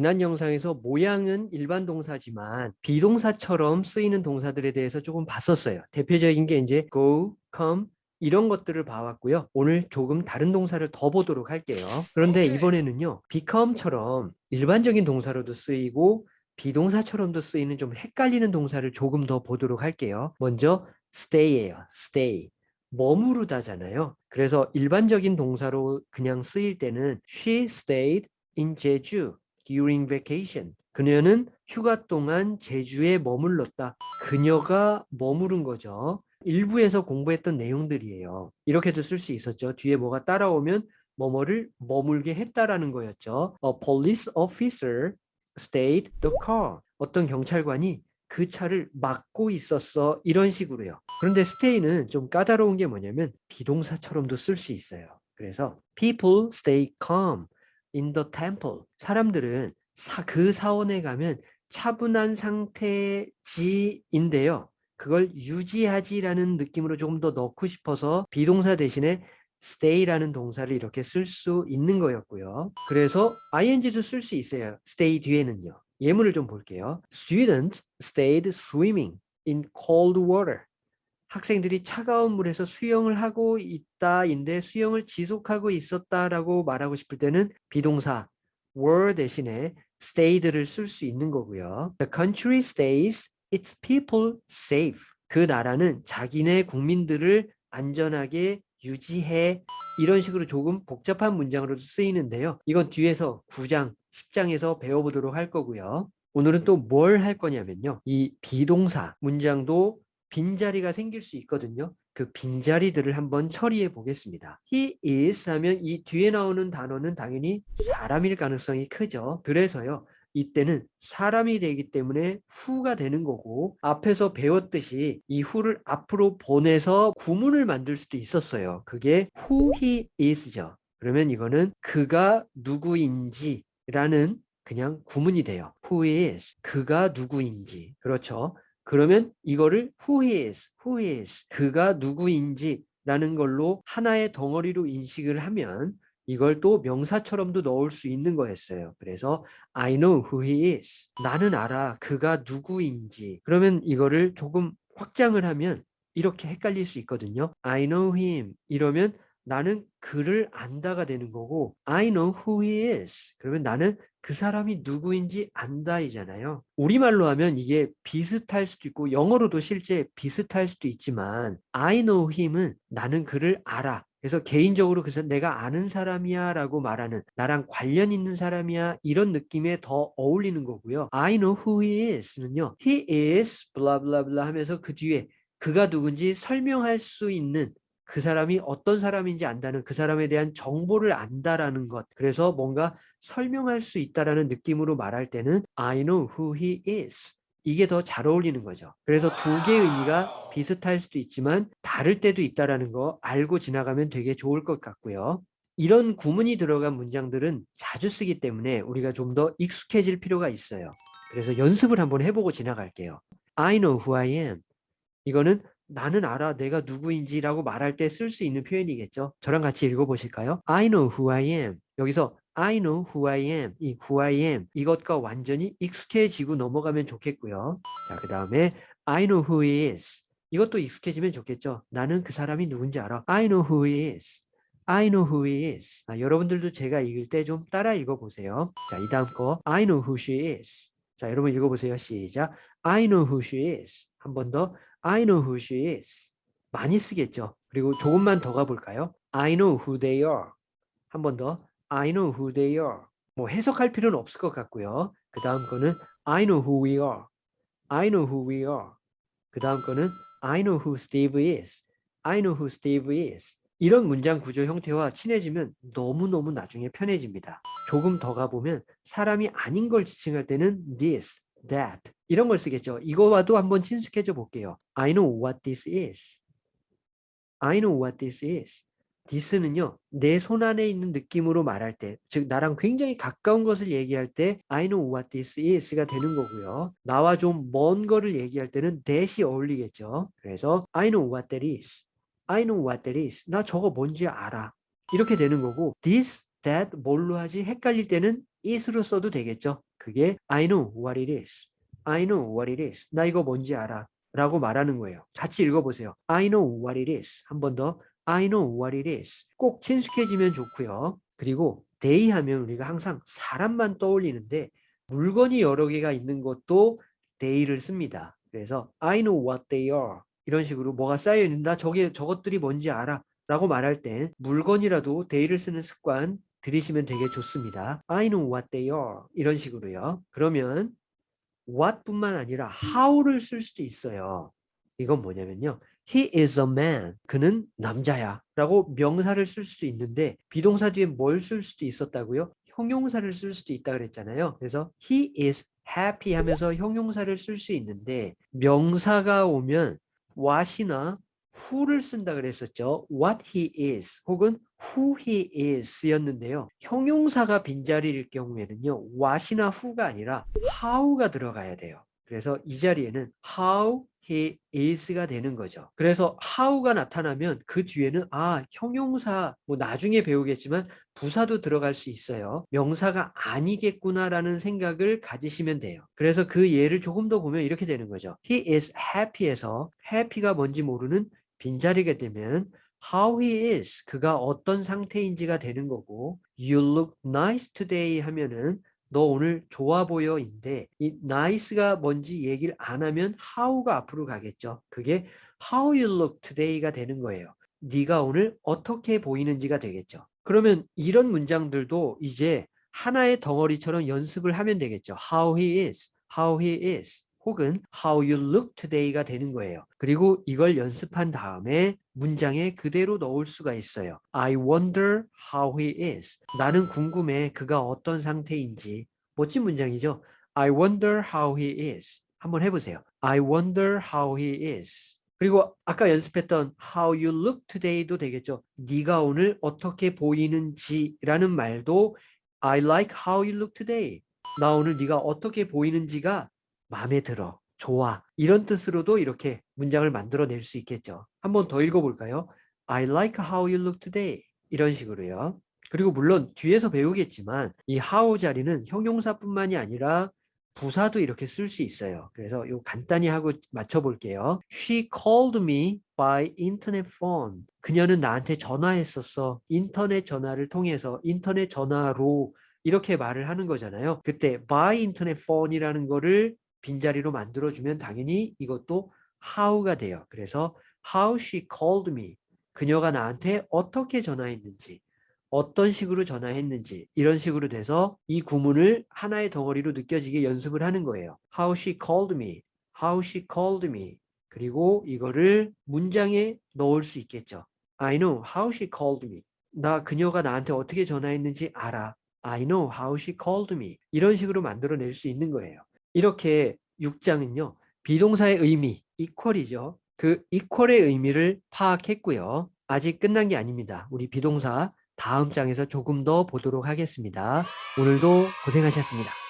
지난 영상에서 모양은 일반 동사지만 비동사처럼 쓰이는 동사들에 대해서 조금 봤었어요. 대표적인 게 이제 go, come 이런 것들을 봐왔고요. 오늘 조금 다른 동사를 더 보도록 할게요. 그런데 이번에는요. become처럼 일반적인 동사로도 쓰이고 비동사처럼도 쓰이는 좀 헷갈리는 동사를 조금 더 보도록 할게요. 먼저 stay예요. stay. 머무르다잖아요. 그래서 일반적인 동사로 그냥 쓰일 때는 she stayed in Jeju during vacation. 그녀는 휴가 동안 제주에 머물렀다. 그녀가 머무른 거죠. 일부에서 공부했던 내용들이에요. 이렇게도 쓸 수 있었죠. 뒤에 뭐가 따라오면 뭐뭐를 머물게 했다라는 거였죠. A police officer stayed the car. 어떤 경찰관이 그 차를 막고 있었어. 이런 식으로요. 그런데 stay는 좀 까다로운 게 뭐냐면 비동사처럼도 쓸 수 있어요. 그래서 people stay calm in the temple. 사람들은 사, 그 사원에 가면 차분한 상태지인데요. 그걸 유지하지라는 느낌으로 조금 더 넣고 싶어서 비동사 대신에 stay라는 동사를 이렇게 쓸 수 있는 거였고요. 그래서 ing도 쓸 수 있어요. stay 뒤에는요. 예문을 좀 볼게요. Students stayed swimming in cold water. 학생들이 차가운 물에서 수영을 하고 있다인데 수영을 지속하고 있었다라고 말하고 싶을 때는 비동사 were 대신에 stayed를 쓸 수 있는 거고요. The country stays its people safe. 그 나라는 자기네 국민들을 안전하게 유지해 이런 식으로 조금 복잡한 문장으로 쓰이는데요. 이건 뒤에서 9장, 10장에서 배워보도록 할 거고요. 오늘은 또 뭘 할 거냐면요. 이 비동사 문장도 빈자리가 생길 수 있거든요. 그 빈자리들을 한번 처리해 보겠습니다. He is 하면 이 뒤에 나오는 단어는 당연히 사람일 가능성이 크죠. 그래서요. 이때는 사람이 되기 때문에 후가 되는 거고 앞에서 배웠듯이 이 후를 앞으로 보내서 구문을 만들 수도 있었어요. 그게 who he is죠. 그러면 이거는 그가 누구인지 라는 그냥 구문이 돼요. who is 그가 누구인지 그렇죠. 그러면 이거를 who is, who is 그가 누구인지 라는 걸로 하나의 덩어리로 인식을 하면 이걸 또 명사처럼도 넣을 수 있는 거였어요. 그래서 I know who he is. 나는 알아 그가 누구인지. 그러면 이거를 조금 확장을 하면 이렇게 헷갈릴 수 있거든요. I know him 이러면 나는 그를 안다가 되는 거고 I know who he is. 그러면 나는 그 사람이 누구인지 안다이잖아요. 우리말로 하면 이게 비슷할 수도 있고 영어로도 실제 비슷할 수도 있지만 I know him은 나는 그를 알아. 그래서 개인적으로 그래서 내가 아는 사람이야 라고 말하는 나랑 관련 있는 사람이야 이런 느낌에 더 어울리는 거고요. I know who he is는요. He is blah 하면서 그 뒤에 그가 누군지 설명할 수 있는 그 사람이 어떤 사람인지 안다는 그 사람에 대한 정보를 안다라는 것. 그래서 뭔가 설명할 수 있다라는 느낌으로 말할 때는 I know who he is. 이게 더 잘 어울리는 거죠. 그래서 두 개의 의미가 비슷할 수도 있지만 다를 때도 있다라는 거 알고 지나가면 되게 좋을 것 같고요. 이런 구문이 들어간 문장들은 자주 쓰기 때문에 우리가 좀 더 익숙해질 필요가 있어요. 그래서 연습을 한번 해보고 지나갈게요. I know who I am. 이거는 나는 알아 내가 누구인지라고 말할 때 쓸 수 있는 표현이겠죠. 저랑 같이 읽어보실까요? I know who I am. 여기서 I know who I am, 이 who I am 이것과 완전히 익숙해지고 넘어가면 좋겠고요. 자, 그 다음에 I know who he is. 이것도 익숙해지면 좋겠죠. 나는 그 사람이 누군지 알아. I know who he is. I know who he is. 아, 여러분들도 제가 읽을 때 좀 따라 읽어보세요. 자, 이 다음 거 I know who she is. 자, 여러분 읽어보세요. 시작. I know who she is. 한 번 더. I know who she is. 많이 쓰겠죠. 그리고 조금만 더 가볼까요? I know who they are. 한 번 더. I know who they are. 뭐 해석할 필요는 없을 것 같고요. 그 다음 거는 I know who we are. I know who we are. 그 다음 거는 I know who Steve is. I know who Steve is. 이런 문장 구조 형태와 친해지면 너무너무 나중에 편해집니다. 조금 더 가보면 사람이 아닌 걸 지칭할 때는 this, that 이런 걸 쓰겠죠. 이거와도 한번 친숙해져 볼게요. I know what this is. I know what this is. this는요. 내 손 안에 있는 느낌으로 말할 때, 즉 나랑 굉장히 가까운 것을 얘기할 때 I know what this is가 되는 거고요. 나와 좀 먼 거를 얘기할 때는 that이 어울리겠죠. 그래서 I know what that is. I know what that is. 나 저거 뭔지 알아. 이렇게 되는 거고 this, that 뭘로 하지 헷갈릴 때는 is로 써도 되겠죠. 그게 I know what it is. I know what it is. 나 이거 뭔지 알아. 라고 말하는 거예요. 같이 읽어보세요. I know what it is. 한 번 더. I know what it is. 꼭 친숙해지면 좋고요. 그리고 they 하면 우리가 항상 사람만 떠올리는데 물건이 여러 개가 있는 것도 they를 씁니다. 그래서 I know what they are. 이런 식으로 뭐가 쌓여 있는다. 저게 저것들이 뭔지 알아. 라고 말할 때 물건이라도 they를 쓰는 습관 들이시면 되게 좋습니다. I know what they are. 이런 식으로요. 그러면 what뿐만 아니라 how를 쓸 수도 있어요. 이건 뭐냐면요. He is a man. 그는 남자야. 라고 명사를 쓸 수도 있는데 비동사 뒤에 뭘 쓸 수도 있었다고요? 형용사를 쓸 수도 있다 그랬잖아요. 그래서 he is happy 하면서 형용사를 쓸 수 있는데 명사가 오면 what이나 who를 쓴다 그랬었죠. what he is 혹은 who he is였는데요. 형용사가 빈자리일 경우에는요. what이나 who가 아니라 how가 들어가야 돼요. 그래서 이 자리에는 how he is가 되는 거죠. 그래서 how가 나타나면 그 뒤에는 아 형용사 뭐 나중에 배우겠지만 부사도 들어갈 수 있어요. 명사가 아니겠구나라는 생각을 가지시면 돼요. 그래서 그 예를 조금 더 보면 이렇게 되는 거죠. He is happy에서 happy가 뭔지 모르는 빈자리가 되면 how he is 그가 어떤 상태인지가 되는 거고 you look nice today 하면은 너 오늘 좋아 보여인데 이 nice가 뭔지 얘기를 안 하면 how가 앞으로 가겠죠. 그게 how you look today가 되는 거예요. 네가 오늘 어떻게 보이는지가 되겠죠. 그러면 이런 문장들도 이제 하나의 덩어리처럼 연습을 하면 되겠죠. how he is, how he is. 혹은 how you look today가 되는 거예요. 그리고 이걸 연습한 다음에 문장에 그대로 넣을 수가 있어요. I wonder how he is. 나는 궁금해 그가 어떤 상태인지. 멋진 문장이죠. I wonder how he is. 한번 해보세요. I wonder how he is. 그리고 아까 연습했던 how you look today도 되겠죠. 네가 오늘 어떻게 보이는지라는 말도 I like how you look today. 나 오늘 네가 어떻게 보이는지가 마음에 들어, 좋아 이런 뜻으로도 이렇게 문장을 만들어낼 수 있겠죠. 한번 더 읽어볼까요? I like how you look today 이런 식으로요. 그리고 물론 뒤에서 배우겠지만 이 how 자리는 형용사뿐만이 아니라 부사도 이렇게 쓸 수 있어요. 그래서 요 간단히 하고 맞춰볼게요. She called me by internet phone. 그녀는 나한테 전화했었어. 인터넷 전화를 통해서 인터넷 전화로 이렇게 말을 하는 거잖아요. 그때 by internet phone이라는 거를 빈자리로 만들어주면 당연히 이것도 how가 돼요. 그래서 how she called me. 그녀가 나한테 어떻게 전화했는지, 어떤 식으로 전화했는지 이런 식으로 돼서 이 구문을 하나의 덩어리로 느껴지게 연습을 하는 거예요. How she called me. How she called me. 그리고 이거를 문장에 넣을 수 있겠죠. I know how she called me. 나 그녀가 나한테 어떻게 전화했는지 알아. I know how she called me. 이런 식으로 만들어낼 수 있는 거예요. 이렇게 6장은요. 비동사의 의미, equal이죠. 그 equal의 의미를 파악했고요. 아직 끝난 게 아닙니다. 우리 비동사 다음 장에서 조금 더 보도록 하겠습니다. 오늘도 고생하셨습니다.